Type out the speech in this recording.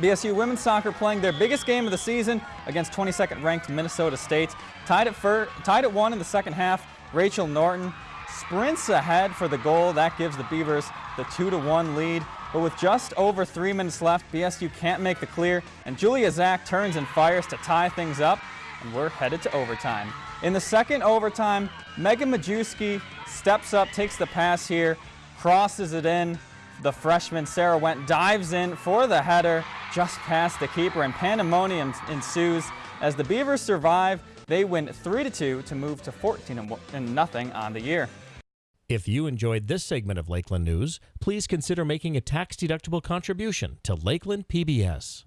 BSU women's soccer playing their biggest game of the season against 22nd ranked Minnesota State. Tied at, fir- tied at one in the second half, Rachel Norton sprints ahead for the goal. That gives the Beavers the 2 to 1 lead. But with just over three minutes left, BSU can't make the clear, and Julia Zach turns and fires to tie things up, and we're headed to overtime. In the second overtime, Megan Majewski steps up, takes the pass here, crosses it in. The freshman Sarah Went dives in for the header just past the keeper, and pandemonium ensues as the Beavers survive. They win 3-2 to move to 14 and nothing on the year. If you enjoyed this segment of Lakeland News, please consider making a tax-deductible contribution to Lakeland PBS.